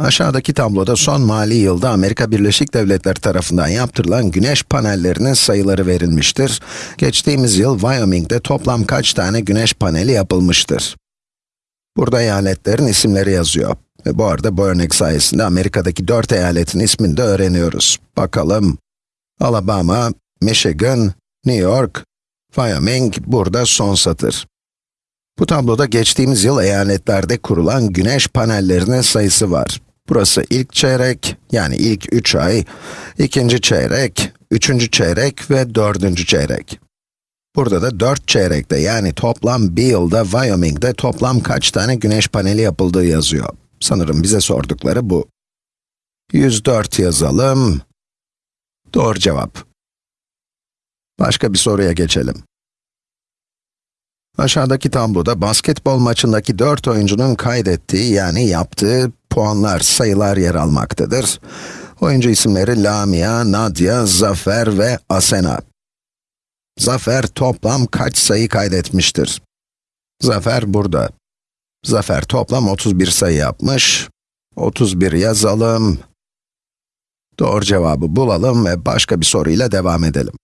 Aşağıdaki tabloda son mali yılda Amerika Birleşik Devletleri tarafından yaptırılan güneş panellerinin sayıları verilmiştir. Geçtiğimiz yıl Wyoming'de toplam kaç tane güneş paneli yapılmıştır? Burada eyaletlerin isimleri yazıyor. Ve bu arada bu örnek sayesinde Amerika'daki 4 eyaletin ismini de öğreniyoruz. Bakalım. Alabama, Michigan, New York, Wyoming, burada son satır. Bu tabloda geçtiğimiz yıl eyaletlerde kurulan güneş panellerinin sayısı var. Burası ilk çeyrek, yani ilk 3 ay, ikinci çeyrek, üçüncü çeyrek ve dördüncü çeyrek. Burada da 4 çeyrekte, yani toplam bir yılda Wyoming'de toplam kaç tane güneş paneli yapıldığı yazıyor. Sanırım bize sordukları bu. 104 yazalım. Doğru cevap. Başka bir soruya geçelim. Aşağıdaki tabloda basketbol maçındaki 4 oyuncunun kaydettiği yani yaptığı puanlar, sayılar yer almaktadır. Oyuncu isimleri Lamia, Nadia, Zafer ve Asena. Zafer toplam kaç sayı kaydetmiştir? Zafer burada. Zafer toplam 31 sayı yapmış. 31 yazalım. Doğru cevabı bulalım ve başka bir soruyla devam edelim.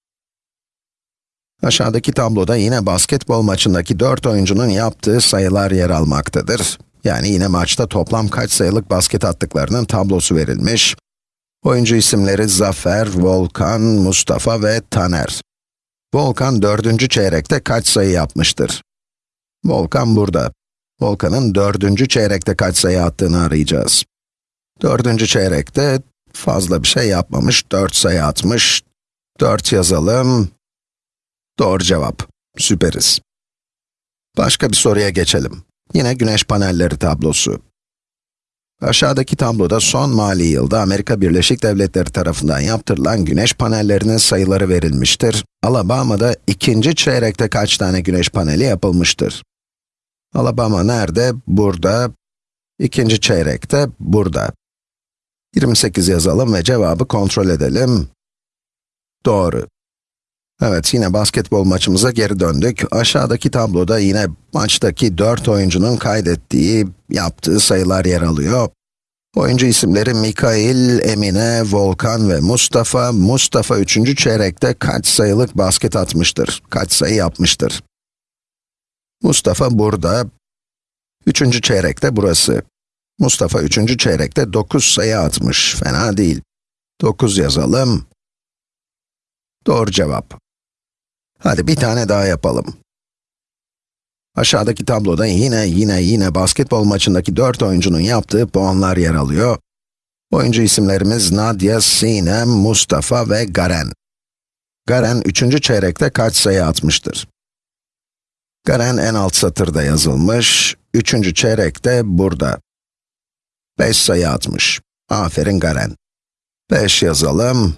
Aşağıdaki tabloda yine basketbol maçındaki 4 oyuncunun yaptığı sayılar yer almaktadır. Yani yine maçta toplam kaç sayılık basket attıklarının tablosu verilmiş. Oyuncu isimleri Zafer, Volkan, Mustafa ve Taner. Volkan dördüncü çeyrekte kaç sayı yapmıştır? Volkan burada. Volkan'ın dördüncü çeyrekte kaç sayı attığını arayacağız. Dördüncü çeyrekte fazla bir şey yapmamış, 4 sayı atmış. 4 yazalım. Doğru cevap. Süperiz. Başka bir soruya geçelim. Yine güneş panelleri tablosu. Aşağıdaki tabloda son mali yılda Amerika Birleşik Devletleri tarafından yaptırılan güneş panellerinin sayıları verilmiştir. Alabama'da ikinci çeyrekte kaç tane güneş paneli yapılmıştır? Alabama nerede? Burada. İkinci çeyrekte burada. 28 yazalım ve cevabı kontrol edelim. Doğru. Evet, yine basketbol maçımıza geri döndük. Aşağıdaki tabloda yine maçtaki 4 oyuncunun kaydettiği, yaptığı sayılar yer alıyor. Oyuncu isimleri Mikail, Emine, Volkan ve Mustafa. Mustafa 3. çeyrekte kaç sayılık basket atmıştır? Kaç sayı yapmıştır? Mustafa burada. 3. çeyrekte burası. Mustafa 3. çeyrekte 9 sayı atmış. Fena değil. 9 yazalım. Doğru cevap. Hadi bir tane daha yapalım. Aşağıdaki tabloda yine yine yine basketbol maçındaki 4 oyuncunun yaptığı puanlar yer alıyor. Oyuncu isimlerimiz Nadia, Sinem, Mustafa ve Garen. Garen 3. çeyrekte kaç sayı atmıştır? Garen en alt satırda yazılmış, 3. çeyrekte burada. 5 sayı atmış. Aferin Garen. 5 yazalım.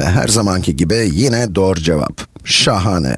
Ve her zamanki gibi yine doğru cevap. Şahane.